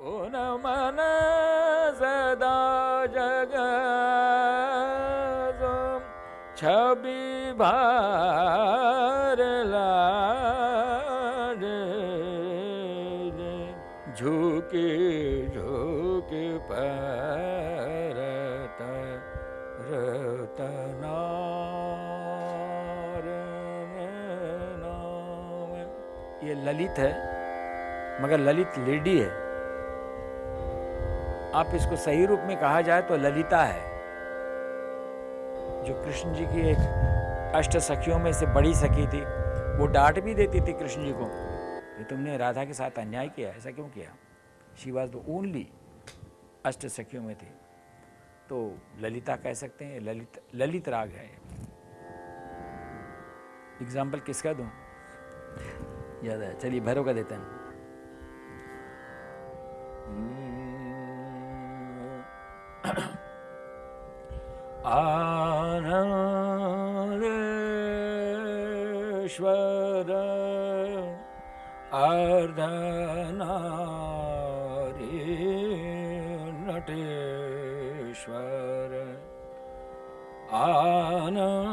ओ नमन सदा जग छवि भार लागे झुके झुके परत रतनार ये ललित है, मगर ललित लेडी है। आप इसको सही रूप में कहा जाए तो ललिता है, जो कृष्ण जी की एक अष्ट सखियों में से बड़ी सखी थी। वो डांट भी देती थी कृष्ण जी को कि तुमने राधा के साथ अन्याय किया, ऐसा क्यों किया? शी वॉज़ द ओनली अष्ट सखियों में थी। तो ललिता कह सकते हैं, ललित ललित राग है एग्ज़ाम्पल किसका दूँ? याद है, चलिए भैरव का देते हैं। आनन्देश्वर अर्धनारी नटेश्वर आनन्देश्वर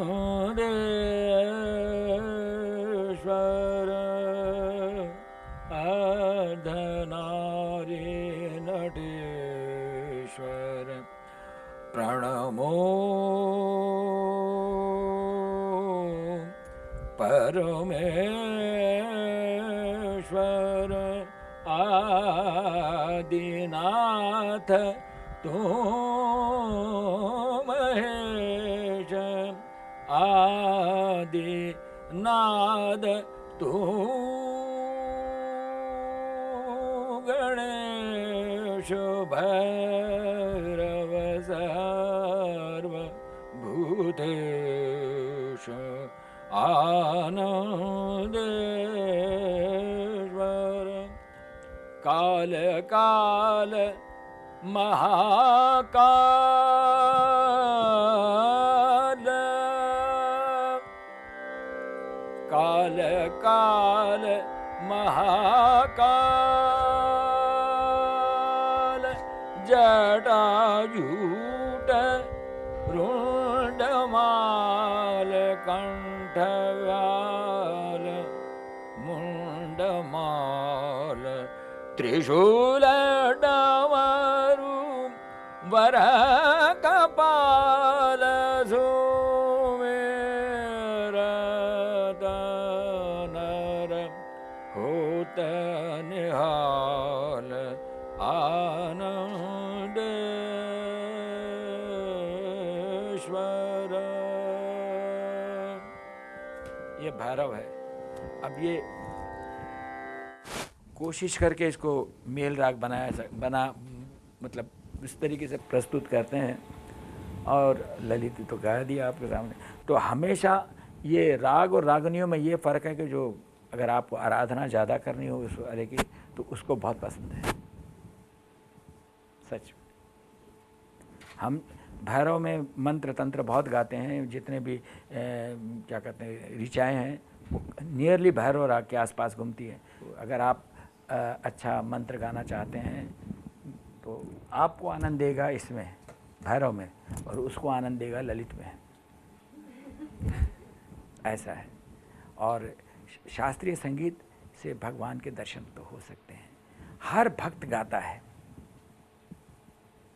परमेश्वर आदिनाथ तो महेश आदिनाद तू गणेश भैरव आनन्देश्वर काल काल महाकाल। काल काल महाकाल। मठव्याल मुण्डमाल त्रिशूलडमरु वरा ये कोशिश करके इसको मेल राग बनाया बना मतलब इस तरीके से प्रस्तुत करते हैं। और ललित तो गा दिया आपके सामने। तो हमेशा ये राग और रागनियों में ये फ़र्क है कि जो अगर आपको आराधना ज़्यादा करनी हो उस वाले की तो उसको बहुत पसंद है। सच। हम भैरव में मंत्र तंत्र बहुत गाते हैं जितने भी ए, क्या कहते हैं ऋचाएँ हैं नियरली भैरव राग के आसपास घूमती है। अगर आप अ, अच्छा मंत्र गाना चाहते हैं तो आपको आनंद देगा इसमें भैरव में और उसको आनंद देगा ललित में। ऐसा है। और शास्त्रीय संगीत से भगवान के दर्शन तो हो सकते हैं। हर भक्त गाता है।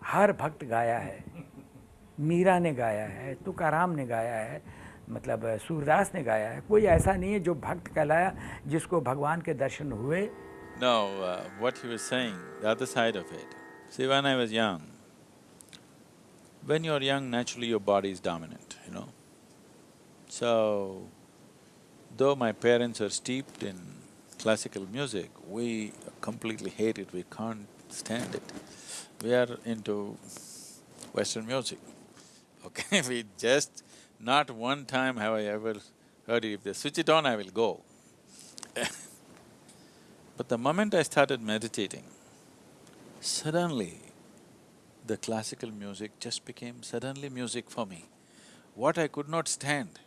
हर भक्त गाया है। मीरा ने गाया है तुकाराम ने गाया है मतलब सूरदास ने गाया है कोई ऐसा नहीं है जो भक्त कहलाया जिसको भगवान के दर्शन हुए No, uh, what he was saying, the other side of it. See, when I was young, when you're young, naturally your body is dominant, you know. So, though my parents are steeped in classical music, we completely hate it, we can't stand it. We are into Western music, okay? we just… not one time have I ever heard it, if they switch it on, I will go. But the moment I started meditating, suddenly the classical music just became suddenly music for me. What I could not stand,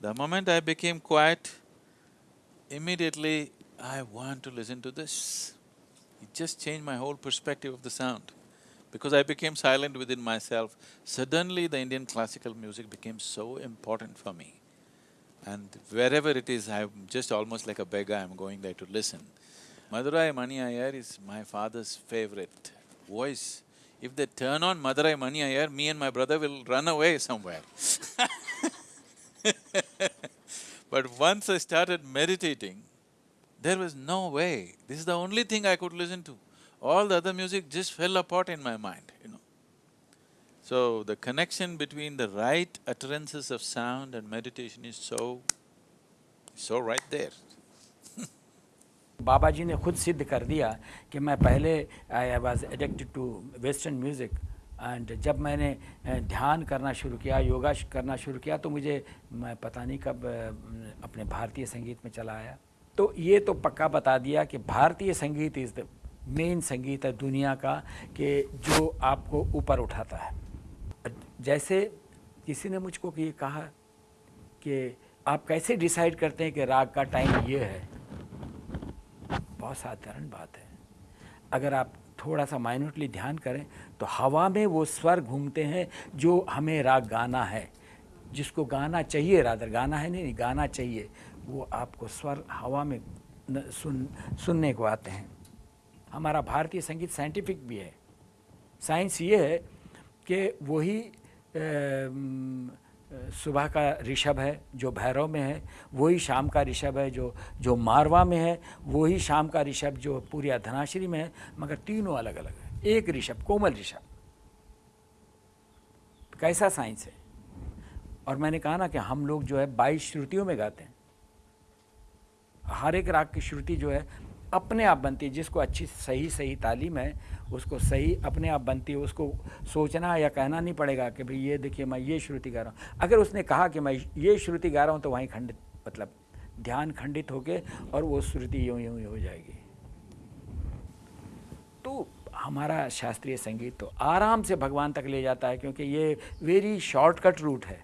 the moment I became quiet, immediately I want to listen to this. It just changed my whole perspective of the sound. Because I became silent within myself, suddenly the Indian classical music became so important for me. And wherever it is, I'm just almost like a beggar, I'm going there to listen. Madurai Mani Iyer is my father's favorite voice. If they turn on Madurai Mani Iyer, me and my brother will run away somewhere But once I started meditating, there was no way. This is the only thing I could listen to. All the other music just fell apart in my mind, you know. So, the connection between the right utterances of sound and meditation is so… so right there. बाबा जी ने खुद सिद्ध कर दिया कि मैं पहले I was addicted to western music and जब मैंने ध्यान करना शुरू किया योगा करना शुरू किया तो मुझे मैं पता नहीं कब अपने भारतीय संगीत में चला आया तो ये तो पक्का बता दिया कि भारतीय संगीत इज़ द मेन संगीत है दुनिया का कि जो आपको ऊपर उठाता है। जैसे किसी ने मुझको ये कहा कि आप कैसे डिसाइड करते हैं कि राग का टाइम ये है। बहुत साधारण बात है। अगर आप थोड़ा सा माइन्यूटली ध्यान करें तो हवा में वो स्वर घूमते हैं जो हमें राग गाना है। जिसको गाना चाहिए रादर गाना है नहीं, नहीं गाना चाहिए वो आपको स्वर हवा में सुन सुनने को आते हैं। हमारा भारतीय संगीत साइंटिफिक भी है। साइंस ये है कि वही सुबह का ऋषभ है, जो भैरव में है, वही शाम का ऋषभ है, जो जो मारवा में है, वही शाम का ऋषभ जो पूरी धनाश्री में है, मगर तीनों अलग अलग है। एक ऋषभ, कोमल ऋषभ। कैसा साइंस है? और मैंने कहा ना कि हम लोग जो है बाईस श्रुतियों में गाते हैं। हर एक राग की श्रुति जो है अपने आप बनती है, जिसको अच्छी, सही सही तालीम है, उसको सही, अपने आप बनती है, उसको सोचना या कहना नहीं पड़ेगा कि भाई ये देखिए मैं ये श्रुति गा रहा हूँ। अगर उसने कहा कि मैं ये श्रुति गा रहा हूँ तो वहीं खंडित मतलब ध्यान खंडित होके और वो श्रुति यूँ यूँ हो जाएगी। तो हमारा शास्त्रीय संगीत तो आराम से भगवान तक ले जाता है, क्योंकि ये वेरी शॉर्टकट रूट है।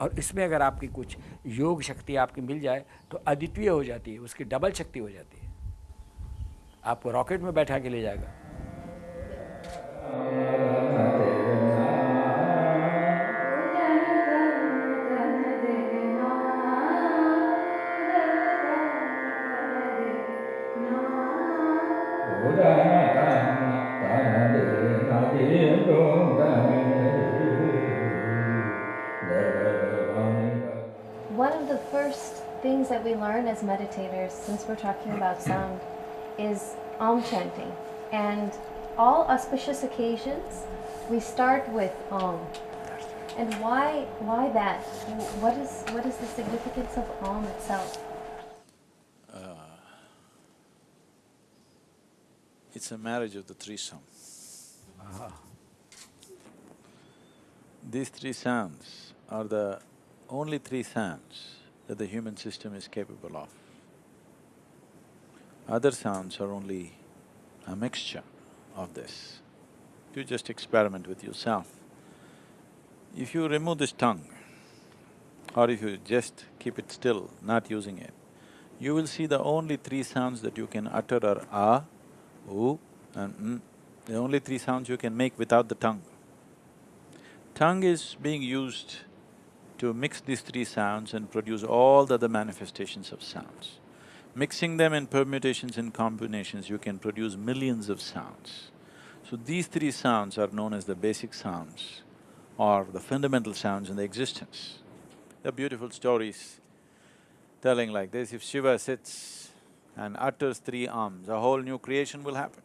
और इसमें अगर आपकी कुछ योग शक्ति आपकी मिल जाए तो अद्वितीय हो जाती है, उसकी डबल शक्ति हो जाती है। आपको रॉकेट में बैठा के ले जाएगा। Learn as meditators, since we're talking about sound, is Om chanting. And all auspicious occasions, we start with Om. And why, why that? What is, what is the significance of Om itself? Uh, it's a marriage of the three sounds. Uh-huh. These three sounds are the only three sounds that the human system is capable of. Other sounds are only a mixture of this. You just experiment with yourself. If you remove this tongue, or if you just keep it still, not using it, you will see the only three sounds that you can utter are ah, oo and mm. The only three sounds you can make without the tongue. Tongue is being used to mix these three sounds and produce all the other manifestations of sounds. Mixing them in permutations and combinations, you can produce millions of sounds. So these three sounds are known as the basic sounds or the fundamental sounds in the existence. There are beautiful stories telling like this, if Shiva sits and utters three arms, a whole new creation will happen.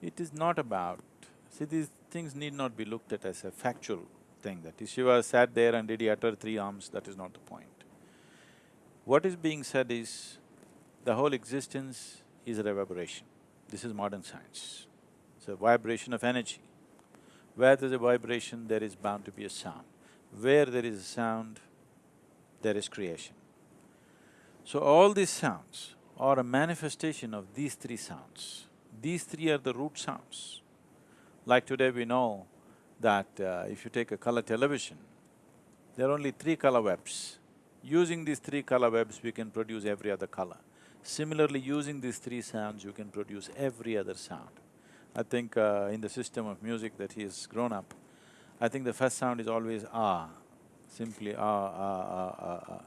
It is not about… see, these things need not be looked at as a factual thing, that if Shiva sat there and did he utter three arms, that is not the point. What is being said is, the whole existence is a reverberation. This is modern science. It's a vibration of energy. Where there's a vibration, there is bound to be a sound. Where there is a sound, there is creation. So all these sounds are a manifestation of these three sounds. These three are the root sounds. Like today we know that uh, if you take a color television, there are only three color webs Using these three color webs, we can produce every other color. Similarly, using these three sounds, you can produce every other sound. I think uh, in the system of music that he has grown up, I think the first sound is always ah, simply ah, ah, ah, ah, ah.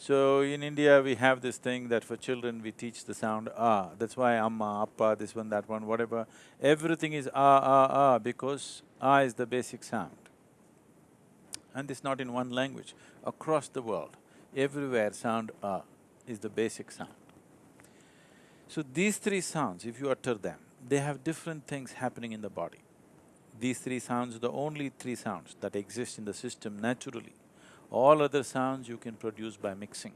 So in India, we have this thing that for children we teach the sound ah, that's why amma, appa, this one, that one, whatever. Everything is ah, ah, ah because ah is the basic sound. And this not in one language, across the world, everywhere sound ah is the basic sound. So these three sounds, if you utter them, they have different things happening in the body. These three sounds are the only three sounds that exist in the system naturally. All other sounds you can produce by mixing.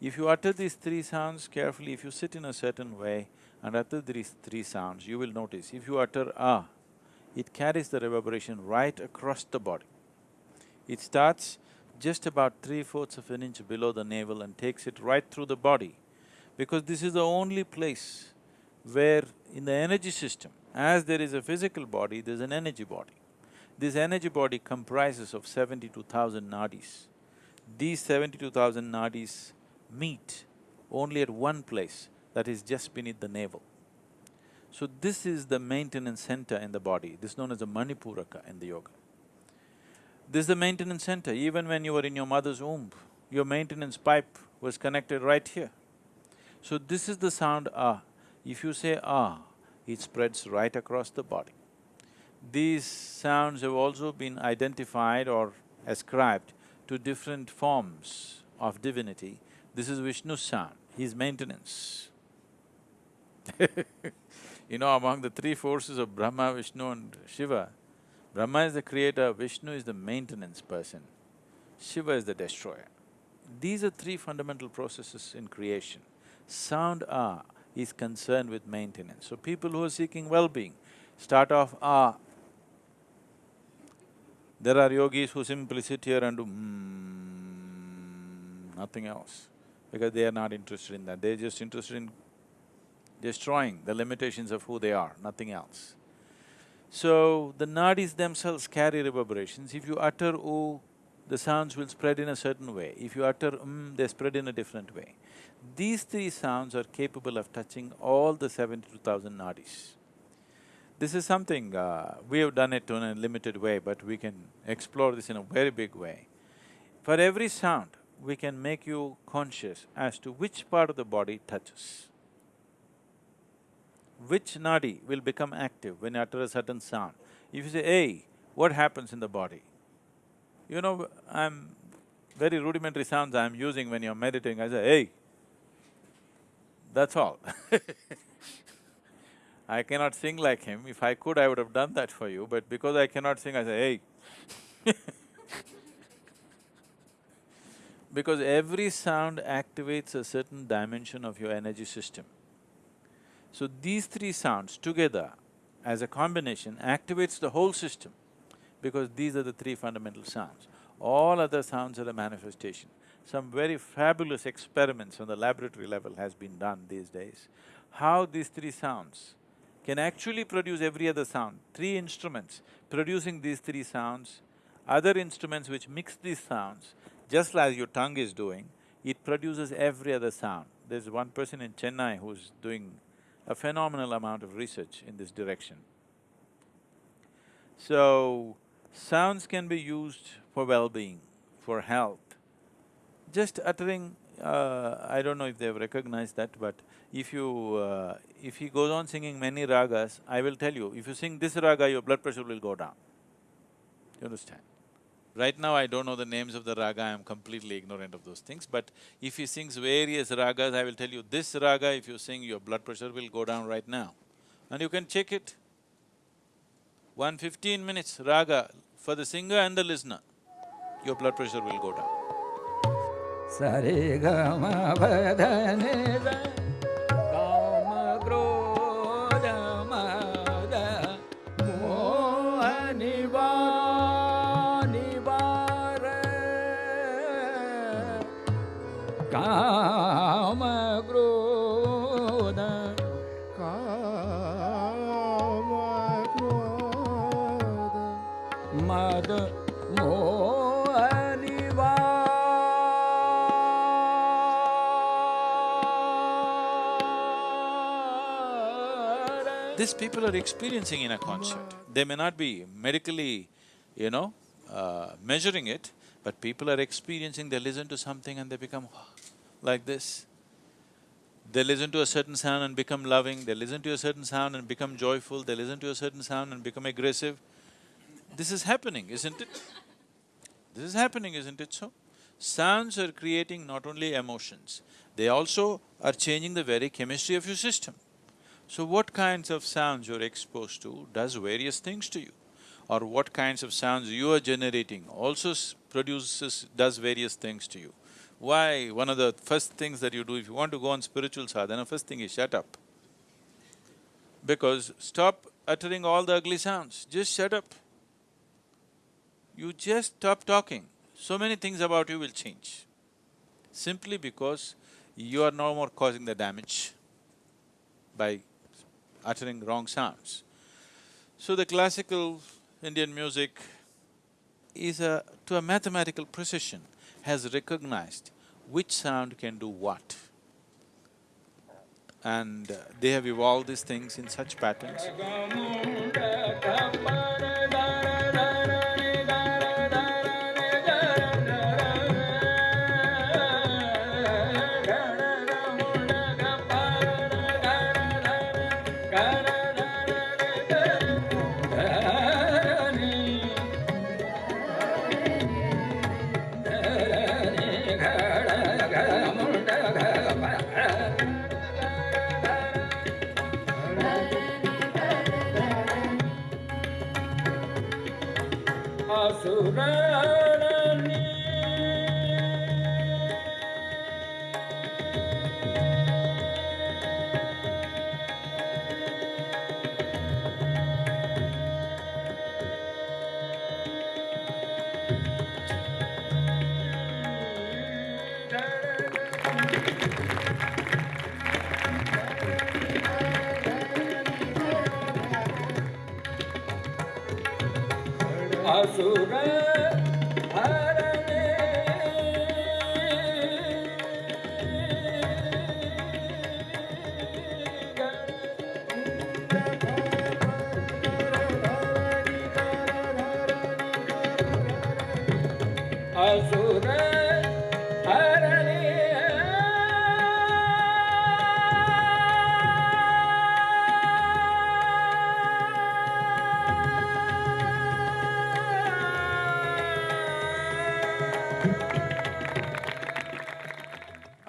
If you utter these three sounds carefully, if you sit in a certain way and utter these three sounds, you will notice if you utter ah, it carries the reverberation right across the body. It starts just about three-fourths of an inch below the navel and takes it right through the body because this is the only place where in the energy system, as there is a physical body, there's an energy body. This energy body comprises of seventy-two thousand nadis. These seventy-two thousand nadis meet only at one place, that is just beneath the navel. So this is the maintenance center in the body, this is known as the Manipuraka in the yoga. This is the maintenance center, even when you were in your mother's womb, your maintenance pipe was connected right here. So this is the sound ah. If you say ah, it spreads right across the body. These sounds have also been identified or ascribed to different forms of divinity. This is Vishnu's sound, his maintenance. you know, among the three forces of Brahma, Vishnu and Shiva, Brahma is the creator, Vishnu is the maintenance person, Shiva is the destroyer. These are three fundamental processes in creation. Sound ah is concerned with maintenance. So people who are seeking well-being start off ah. There are yogis who simply sit here and do mm, nothing else, because they are not interested in that, they're just interested in destroying the limitations of who they are, nothing else. So, the nadis themselves carry reverberations. If you utter oo, the sounds will spread in a certain way. If you utter um, they spread in a different way. These three sounds are capable of touching all the seventy-two thousand nadis. This is something, uh, we have done it in a limited way, but we can explore this in a very big way. For every sound, we can make you conscious as to which part of the body touches. Which nadi will become active when you utter a certain sound. If you say, hey, what happens in the body? You know, I'm… very rudimentary sounds I'm using when you're meditating, I say, hey, that's all I cannot sing like him, if I could I would have done that for you, but because I cannot sing, I say, hey Because every sound activates a certain dimension of your energy system. So these three sounds together as a combination activates the whole system because these are the three fundamental sounds. All other sounds are a manifestation. Some very fabulous experiments on the laboratory level has been done these days. How these three sounds can actually produce every other sound. Three instruments producing these three sounds, other instruments which mix these sounds, just as your tongue is doing, it produces every other sound. There's one person in Chennai who's doing a phenomenal amount of research in this direction. So, sounds can be used for well-being, for health. Just uttering, uh, I don't know if they've recognized that, but if you… Uh, if he goes on singing many ragas, I will tell you, if you sing this raga, your blood pressure will go down. You understand? Right now I don't know the names of the raga, I am completely ignorant of those things, but if he sings various ragas, I will tell you, this raga if you sing, your blood pressure will go down right now. And you can check it. One fifteen minutes raga for the singer and the listener, your blood pressure will go down. These This people are experiencing in a concert. They may not be medically, you know, uh, measuring it, but people are experiencing, they listen to something and they become, like this. They listen to a certain sound and become loving, they listen to a certain sound and become joyful, they listen to a certain sound and become aggressive. This is happening, isn't it? This is happening, isn't it so? Sounds are creating not only emotions, they also are changing the very chemistry of your system. So what kinds of sounds you're exposed to does various things to you or what kinds of sounds you are generating also produces… does various things to you. Why? One of the first things that you do if you want to go on spiritual sadhana, first thing is shut up. Because stop uttering all the ugly sounds, just shut up. You just stop talking, so many things about you will change. Simply because you are no more causing the damage by uttering wrong sounds. So the classical Indian music is a… to a mathematical precision, has recognized which sound can do what. And uh, they have evolved these things in such patterns. Oh,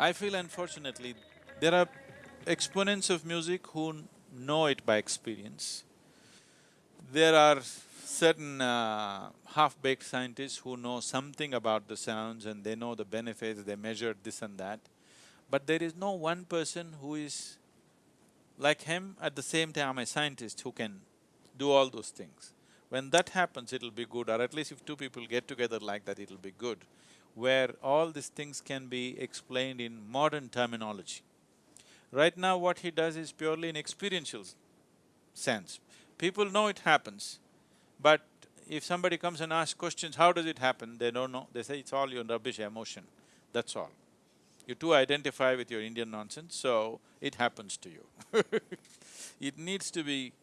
I feel unfortunately, there are exponents of music who know it by experience. There are certain uh, half-baked scientists who know something about the sounds and they know the benefits, they measured this and that. But there is no one person who is like him at the same time a scientist who can do all those things. When that happens, it'll be good, or at least if two people get together like that, it'll be good where all these things can be explained in modern terminology. Right now what he does is purely in experiential sense. People know it happens, but if somebody comes and asks questions, how does it happen, they don't know, they say it's all your rubbish emotion, that's all. You too identify with your Indian nonsense, so it happens to you It needs to be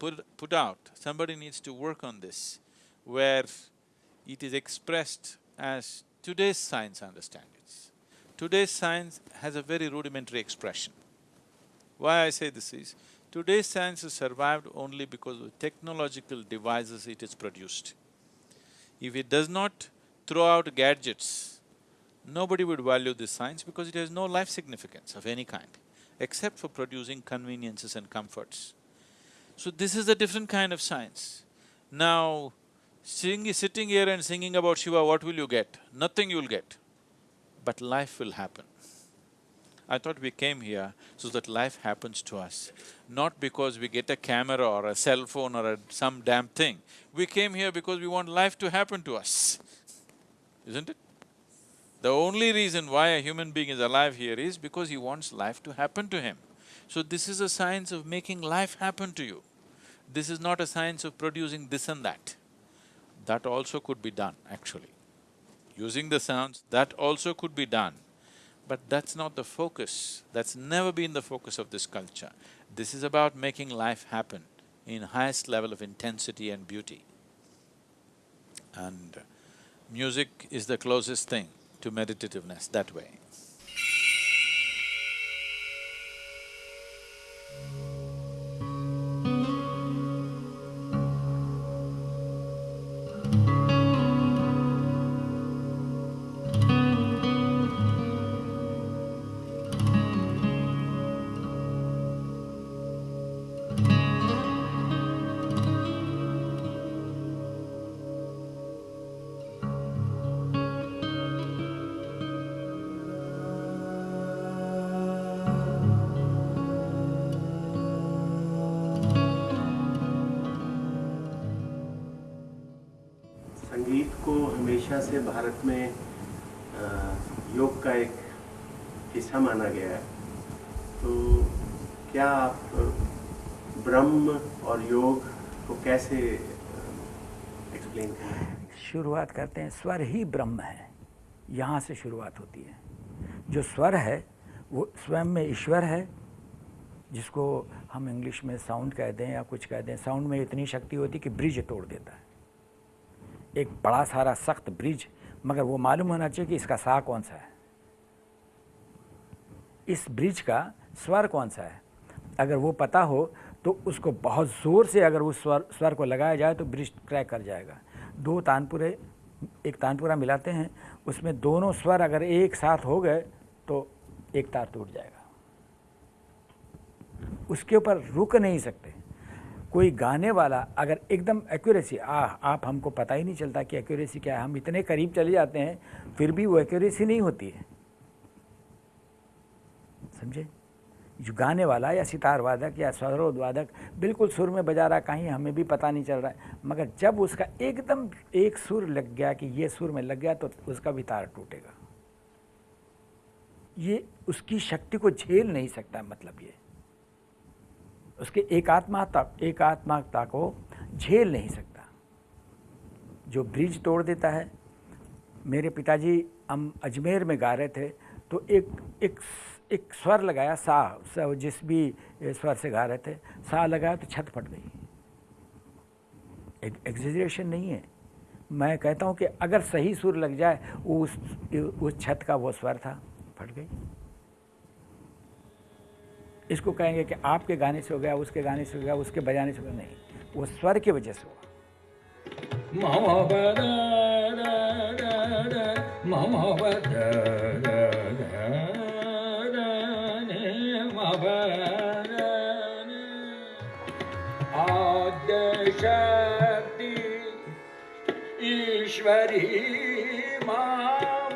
put… put out, somebody needs to work on this, where it is expressed as today's science understands it. Today's science has a very rudimentary expression. Why I say this is, today's science has survived only because of technological devices it has produced. If it does not throw out gadgets, nobody would value this science because it has no life significance of any kind, except for producing conveniences and comforts. So this is a different kind of science. Now, Sing, sitting here and singing about Shiva, what will you get? Nothing you'll get. But life will happen. I thought we came here so that life happens to us, not because we get a camera or a cell phone or a, some damn thing. We came here because we want life to happen to us, isn't it? The only reason why a human being is alive here is because he wants life to happen to him. So this is a science of making life happen to you. This is not a science of producing this and that that also could be done actually. Using the sounds, that also could be done. But that's not the focus, that's never been the focus of this culture. This is about making life happen in highest level of intensity and beauty. And music is the closest thing to meditativeness that way. हमेशा से भारत में योग का एक हिस्सा माना गया है। तो क्या आप ब्रह्म और योग को कैसे एक्सप्लेन करें? शुरुआत करते हैं, स्वर ही ब्रह्म है। यहाँ से शुरुआत होती है। जो स्वर है, वो स्वयं में ईश्वर है, जिसको हम इंग्लिश में साउंड कहते हैं या कुछ कहते हैं। साउंड में इतनी शक्ति होती है कि ब्रिज तोड़ देता है। एक बड़ा सारा सख्त ब्रिज, मगर वो मालूम होना चाहिए कि इसका सा कौन सा है। इस ब्रिज का स्वर कौन सा है? अगर वो पता हो तो उसको बहुत ज़ोर से अगर उस स्वर स्वर को लगाया जाए तो ब्रिज क्रैक कर जाएगा। दो तानपुरे, एक तानपुरा मिलाते हैं, उसमें दोनों स्वर अगर एक साथ हो गए तो एक तार टूट जाएगा। उसके ऊपर रुक नहीं सकते। कोई गाने वाला अगर एकदम एक्यूरेसी आ आप हमको पता ही नहीं चलता कि एक्यूरेसी क्या है। हम इतने करीब चले जाते हैं, फिर भी वो एक्यूरेसी नहीं होती है। समझे? जो गाने वाला या सितार वादक या सरोद वादक बिल्कुल सुर में बजा रहा, कहीं हमें भी पता नहीं चल रहा है। मगर जब उसका एकदम एक सुर लग गया कि ये सुर में लग गया तो उसका भी तार टूटेगा। ये उसकी शक्ति को झेल नहीं सकता मतलब ये। उसके एकात्मता, एकात्मकता को झेल नहीं सकता। जो ब्रिज तोड़ देता है, मेरे पिताजी हम अजमेर में गा रहे थे तो एक एक एक स्वर लगाया, सा सा, जिस भी स्वर से गा रहे थे, सा लगाया तो छत फट गई। एग्जेजरेशन नहीं है। मैं कहता हूँ कि अगर सही सुर लग जाए, उस उस छत का वो स्वर था, फट गई। इसको कहेंगे कि आपके गाने से हो गया उसके गाने से हो गया उसके बजाने से हो गया नहीं वो स्वर की वजह से हुआ ईश्वरी मामा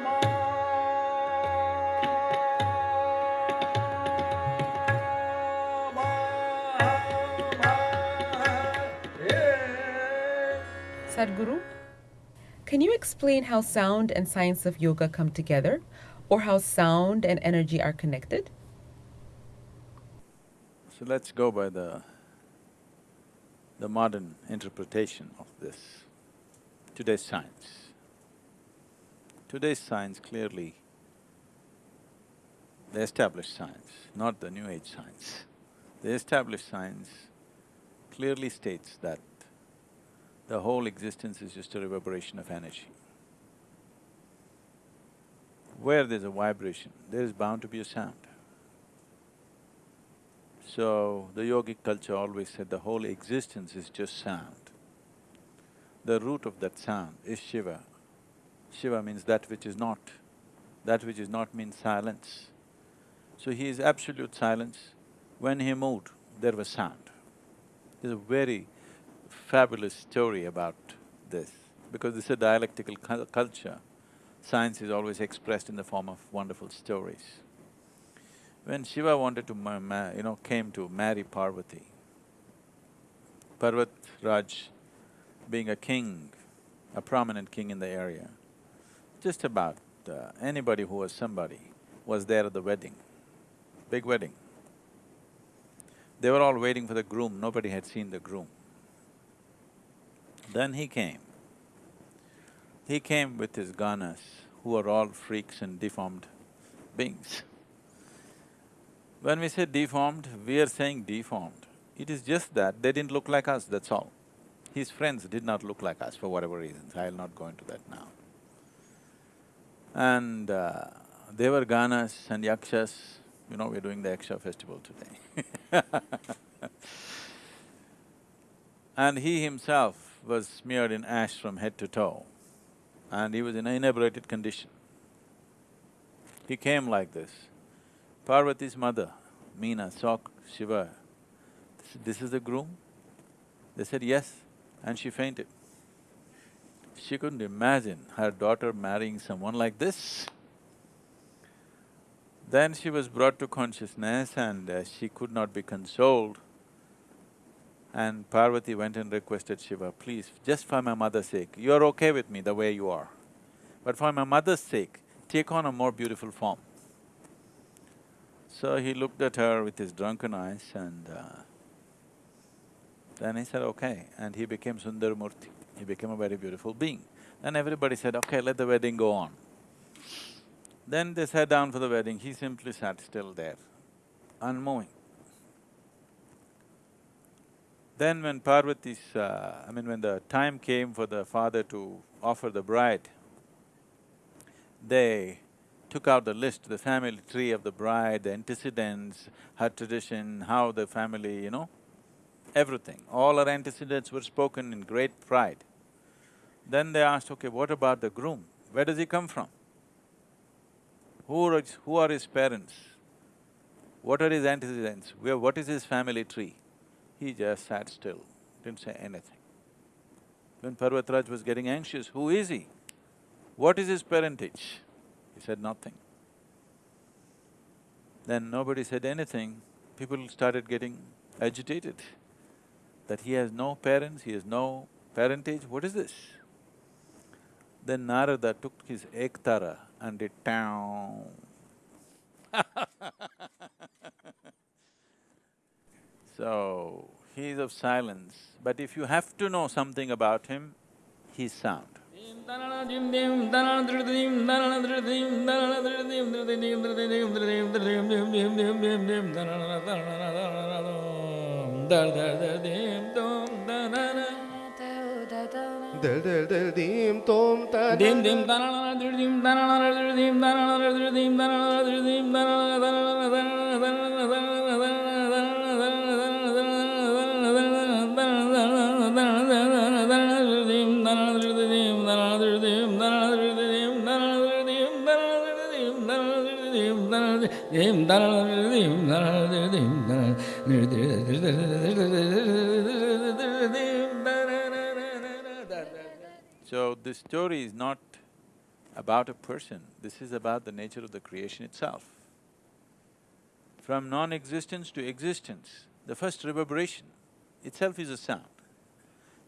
Sadhguru, can you explain how sound and science of yoga come together, or how sound and energy are connected? So let's go by the… the modern interpretation of this, today's science. Today's science clearly, the established science, not the new age science. The established science clearly states that the whole existence is just a reverberation of energy. Where there's a vibration, there is bound to be a sound. So, the yogic culture always said the whole existence is just sound. The root of that sound is Shiva. Shiva means that which is not. That which is not means silence. So he is absolute silence. When he moved, there was sound. There's a very fabulous story about this, because this is a dialectical cul- culture. Science is always expressed in the form of wonderful stories. When Shiva wanted to you know, came to marry Parvati, Parvat Raj being a king, a prominent king in the area, just about uh, anybody who was somebody was there at the wedding, big wedding. They were all waiting for the groom, nobody had seen the groom. Then he came. He came with his ganas, who are all freaks and deformed beings. When we say deformed, we are saying deformed. It is just that they didn't look like us, that's all. His friends did not look like us for whatever reasons, I'll not go into that now. And uh, they were Ganas and Yakshas, you know, we're doing the Yaksha festival today And he himself was smeared in ash from head to toe and he was in an inebriated condition. He came like this. Parvati's mother, Meena, saw Shiva. This is the groom? They said yes, and she fainted. She couldn't imagine her daughter marrying someone like this. Then she was brought to consciousness and uh, she could not be consoled. And Parvati went and requested Shiva, please, just for my mother's sake, you're okay with me the way you are. But for my mother's sake, take on a more beautiful form. So he looked at her with his drunken eyes and uh, then he said, okay, and he became Sundaramurti. He became a very beautiful being. Then everybody said, okay, let the wedding go on. Then they sat down for the wedding, he simply sat still there, unmoving. Then when Parvati's… Uh, I mean when the time came for the father to offer the bride, they took out the list, the family tree of the bride, the antecedents, her tradition, how the family, you know, everything. All her antecedents were spoken in great pride. Then they asked, okay, what about the groom? Where does he come from? Who are, who are his parents? What are his antecedents? Where, what is his family tree? He just sat still, didn't say anything. When Parvatraj was getting anxious, who is he? What is his parentage? He said nothing. Then nobody said anything, people started getting agitated that he has no parents, he has no parentage, what is this? Then Narada took his ektara and did town. so, he is of silence, but if you have to know something about him, he's sound. So, this story is not about a person, this is about the nature of the creation itself. From non-existence to existence, the first reverberation itself is a sound.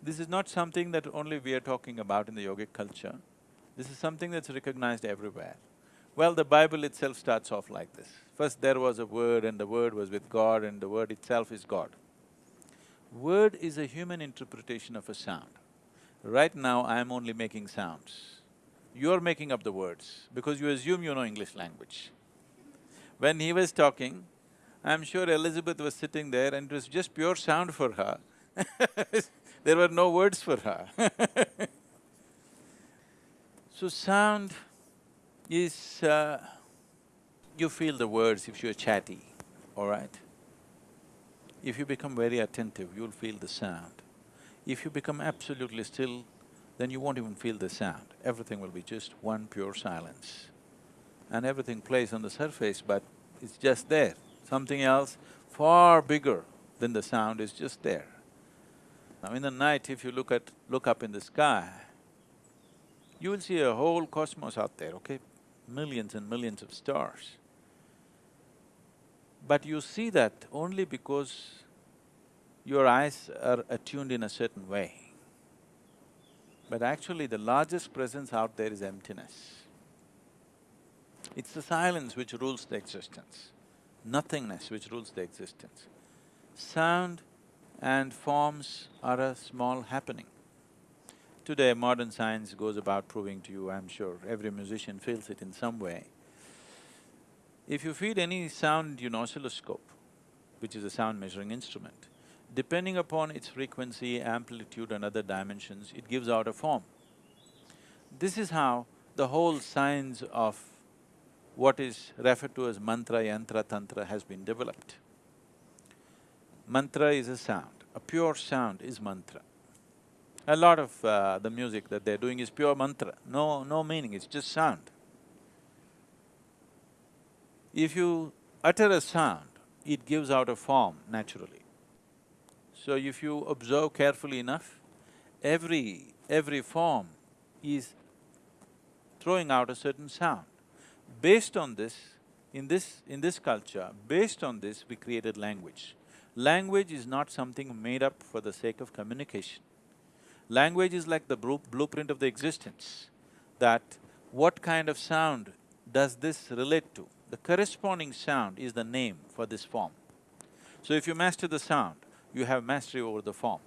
This is not something that only we are talking about in the yogic culture, this is something that's recognized everywhere. Well, the Bible itself starts off like this. First there was a word and the word was with God and the word itself is God. Word is a human interpretation of a sound. Right now, I am only making sounds. You're making up the words because you assume you know English language. When he was talking, I'm sure Elizabeth was sitting there and it was just pure sound for her there were no words for her So sound is… Uh, you feel the words if you're chatty, all right? If you become very attentive, you'll feel the sound. If you become absolutely still, then you won't even feel the sound. Everything will be just one pure silence. And everything plays on the surface, but it's just there. Something else far bigger than the sound is just there. Now in the night, if you look at… look up in the sky, you will see a whole cosmos out there, okay? Millions and millions of stars. But you see that only because your eyes are attuned in a certain way. But actually the largest presence out there is emptiness. It's the silence which rules the existence, nothingness which rules the existence. Sound and forms are a small happening. Today modern science goes about proving to you, I'm sure, every musician feels it in some way, If you feed any sound in an oscilloscope, which is a sound measuring instrument, depending upon its frequency, amplitude and other dimensions, it gives out a form. This is how the whole science of what is referred to as mantra, yantra, tantra has been developed. Mantra is a sound, a pure sound is mantra. A lot of uh, the music that they're doing is pure mantra, no… no meaning, it's just sound. If you utter a sound, it gives out a form naturally. So if you observe carefully enough, every… every form is throwing out a certain sound. Based on this, in this… in this culture, based on this, we created language. Language is not something made up for the sake of communication. Language is like the blueprint of the existence, that what kind of sound does this relate to? The corresponding sound is the name for this form. So if you master the sound, you have mastery over the form.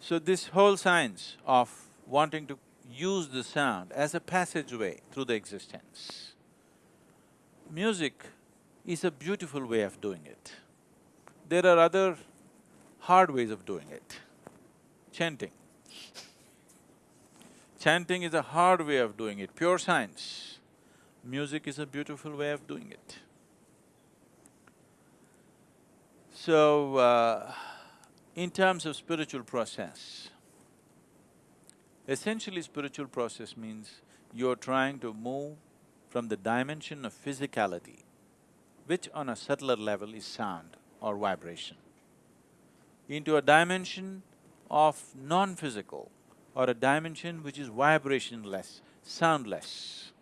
So this whole science of wanting to use the sound as a passageway through the existence. Music is a beautiful way of doing it. There are other hard ways of doing it. Chanting. Chanting is a hard way of doing it, pure science. Music is a beautiful way of doing it. So, uh, in terms of spiritual process, Essentially spiritual process means you're trying to move from the dimension of physicality, which on a subtler level is sound or vibration, into a dimension of non-physical or a dimension which is vibrationless, soundless.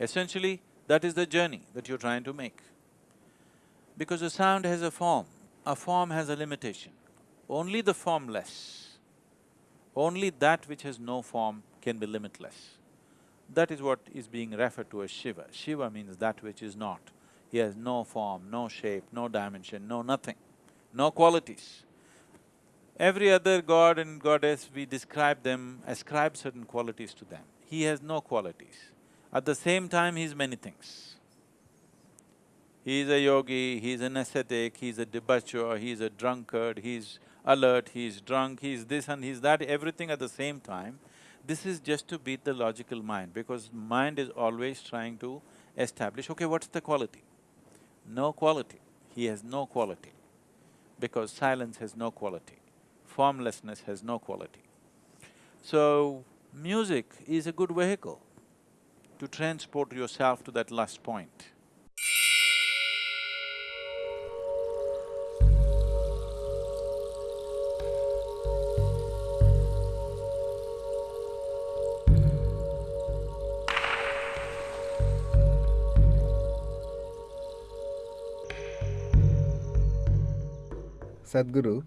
Essentially, that is the journey that you're trying to make. Because a sound has a form, a form has a limitation. Only the formless only that which has no form can be limitless. That is what is being referred to as Shiva. Shiva means that which is not. He has no form, no shape, no dimension, no nothing, no qualities. Every other god and goddess, we describe them, ascribe certain qualities to them. He has no qualities. At the same time, he is many things. He is a yogi, he is an ascetic, he is a debaucher, he is a drunkard, he is alert, he's drunk, he's this and he's that, everything at the same time. This is just to beat the logical mind because mind is always trying to establish, okay, what's the quality? No quality. He has no quality because silence has no quality, formlessness has no quality. So, music is a good vehicle to transport yourself to that last point. Sadhguru,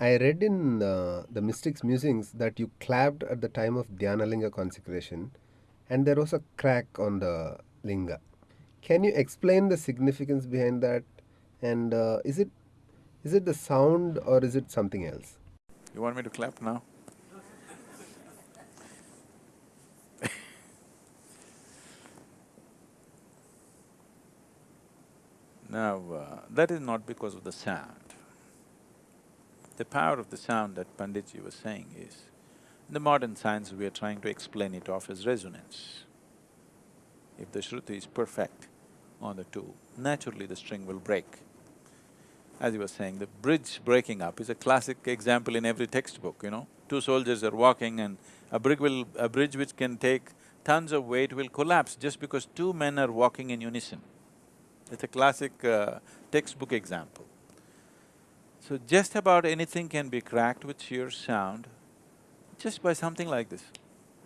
I read in uh, the Mystics Musings that you clapped at the time of Dhyanalinga consecration and there was a crack on the linga. Can you explain the significance behind that and uh, is it is it the sound or is it something else? You want me to clap now? now, uh, that is not because of the sound. The power of the sound that Panditji was saying is, in the modern science we are trying to explain it off as resonance. If the Shruti is perfect on the two, naturally the string will break. As you were saying, the bridge breaking up is a classic example in every textbook, you know. Two soldiers are walking and a bridge will… a bridge which can take tons of weight will collapse just because two men are walking in unison. It's a classic uh, textbook example. So just about anything can be cracked with sheer sound just by something like this.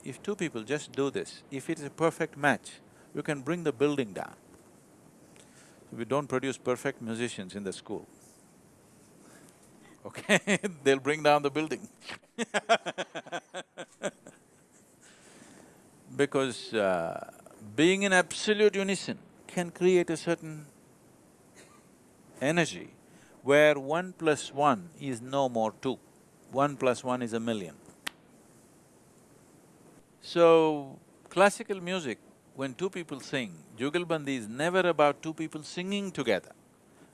If two people just do this, if it is a perfect match, you can bring the building down. We don't produce perfect musicians in the school. Okay, they'll bring down the building Because uh, being in absolute unison can create a certain energy where one plus one is no more two, one plus one is a million. So, classical music when two people sing, Jugalbandi is never about two people singing together.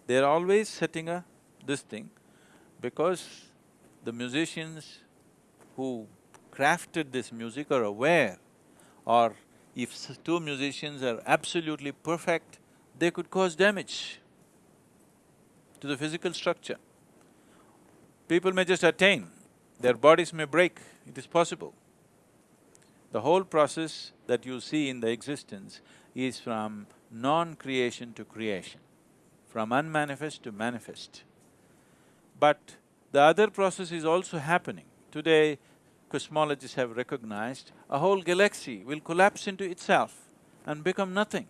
They're always setting a… this thing because the musicians who crafted this music are aware or if two musicians are absolutely perfect, they could cause damage to the physical structure. People may just attain, their bodies may break, it is possible. The whole process that you see in the existence is from non-creation to creation, from unmanifest to manifest. But the other process is also happening. Today, cosmologists have recognized a whole galaxy will collapse into itself and become nothing.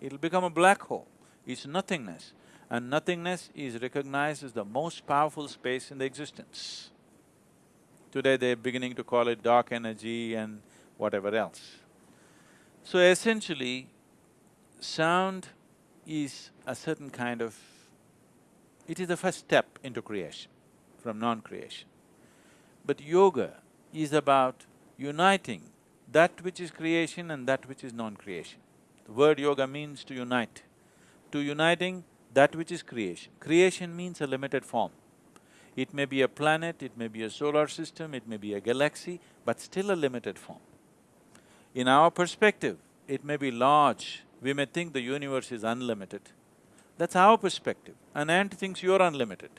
It'll become a black hole, it's nothingness. And nothingness is recognized as the most powerful space in the existence. Today they're beginning to call it dark energy and whatever else. So essentially, sound is a certain kind of… it is the first step into creation, from non-creation. But yoga is about uniting that which is creation and that which is non-creation. The word yoga means to unite. To uniting that which is creation. Creation means a limited form. It may be a planet, it may be a solar system, it may be a galaxy, but still a limited form. In our perspective, it may be large, we may think the universe is unlimited. That's our perspective. An ant thinks you're unlimited.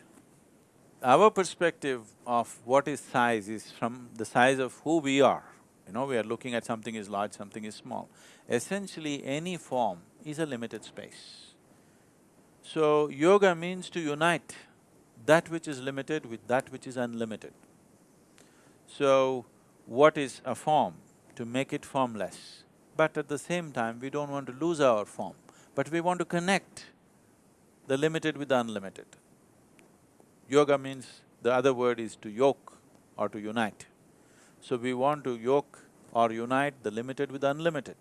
Our perspective of what is size is from the size of who we are. You know, we are looking at something is large, something is small. Essentially, any form is a limited space. So, yoga means to unite that which is limited with that which is unlimited. So, what is a form? To make it formless. But at the same time, we don't want to lose our form, but we want to connect the limited with the unlimited. Yoga means, the other word is to yoke or to unite. So we want to yoke or unite the limited with the unlimited.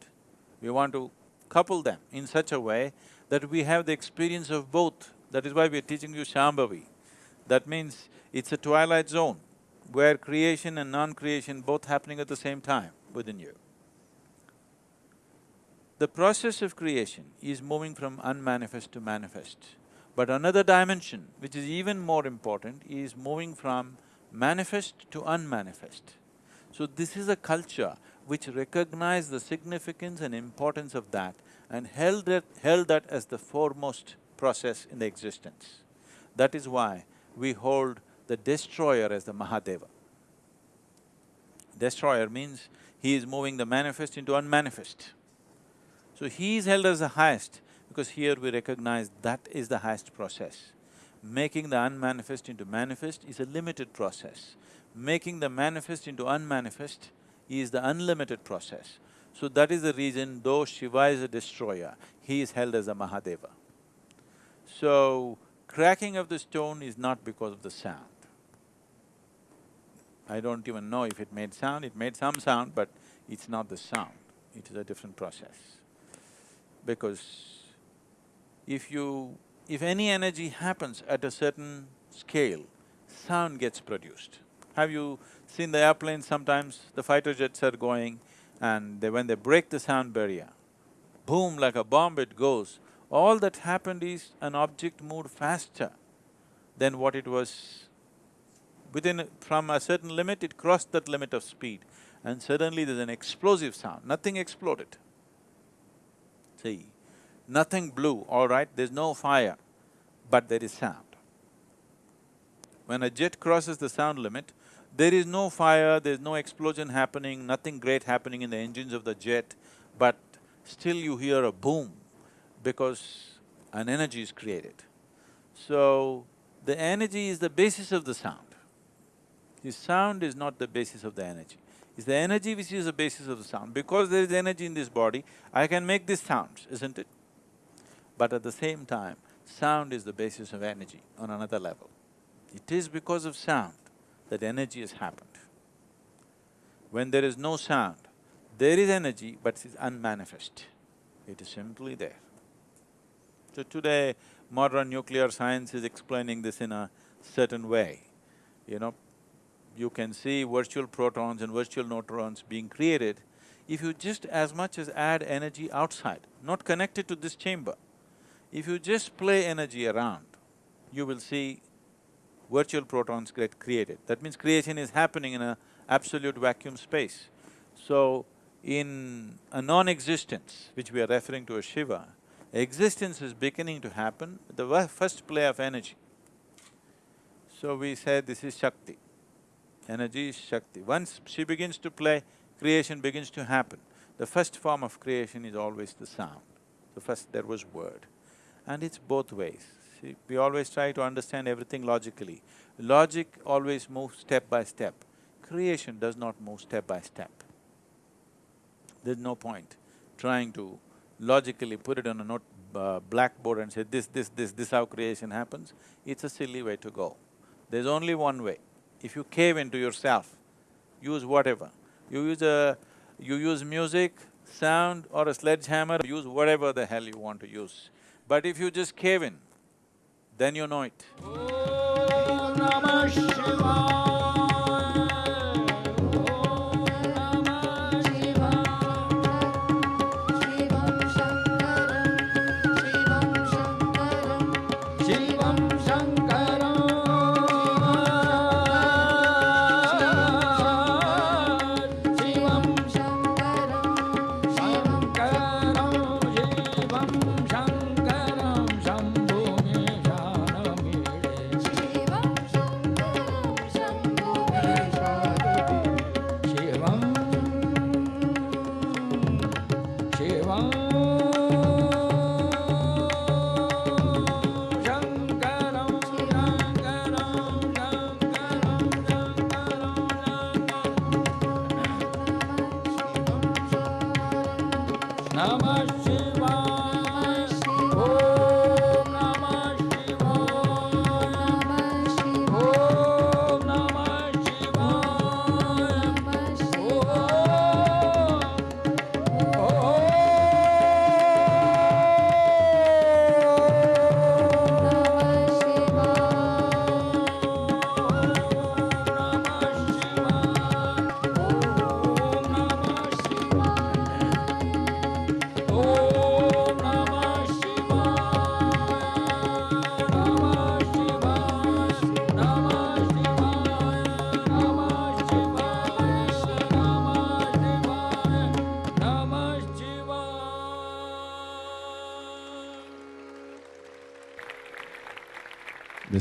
We want to couple them in such a way that we have the experience of both. That is why we are teaching you Shambhavi. That means it's a twilight zone where creation and non-creation both happening at the same time within you. The process of creation is moving from unmanifest to manifest. But another dimension, which is even more important, is moving from manifest to unmanifest. So this is a culture which recognized the significance and importance of that and held that, held that as the foremost process in the existence. That is why we hold the destroyer as the Mahadeva. Destroyer means he is moving the manifest into unmanifest. So he is held as the highest because here we recognize that is the highest process. Making the unmanifest into manifest is a limited process. Making the manifest into unmanifest is the unlimited process. So that is the reason though Shiva is a destroyer, he is held as a Mahadeva. So, cracking of the stone is not because of the sound. I don't even know if it made sound, it made some sound, but it's not the sound, it is a different process. Because if you… if any energy happens at a certain scale, sound gets produced. Have you seen the airplanes sometimes, the fighter jets are going and they, when they break the sound barrier, boom, like a bomb it goes, all that happened is an object moved faster than what it was. Within… from a certain limit, it crossed that limit of speed and suddenly there's an explosive sound, nothing exploded. See, nothing blew, all right, there's no fire, but there is sound. When a jet crosses the sound limit, there is no fire, there's no explosion happening, nothing great happening in the engines of the jet, but still you hear a boom because an energy is created. So, the energy is the basis of the sound. The sound is not the basis of the energy. It's the energy which is the basis of the sound. Because there is energy in this body, I can make these sounds, isn't it? But at the same time, sound is the basis of energy on another level. It is because of sound that energy has happened. When there is no sound, there is energy but it's unmanifest. It is simply there. So today, modern nuclear science is explaining this in a certain way. You know, you can see virtual protons and virtual neutrons being created if you just as much as add energy outside, not connected to this chamber, if you just play energy around, you will see virtual protons get created. That means creation is happening in a absolute vacuum space. So, in a non-existence, which we are referring to as Shiva, existence is beginning to happen, the first play of energy. So we said this is Shakti. Energy is Shakti. Once she begins to play, creation begins to happen. The first form of creation is always the sound. The first there was word. And it's both ways. See, we always try to understand everything logically. Logic always moves step by step. Creation does not move step by step. There's no point trying to logically put it on a note, uh, blackboard and say, this, this, this, this how creation happens. It's a silly way to go. There's only one way. If you cave into yourself, use whatever. You use a… you use music, sound or a sledgehammer, use whatever the hell you want to use. But if you just cave in, then you know it. Oh,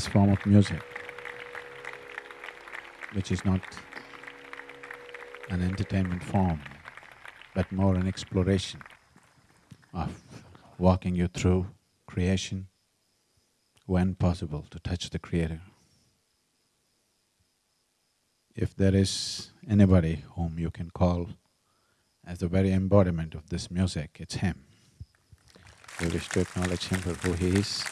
this form of music, which is not an entertainment form, but more an exploration of walking you through creation when possible to touch the Creator. If there is anybody whom you can call as the very embodiment of this music, it's him. We wish to acknowledge him for who he is.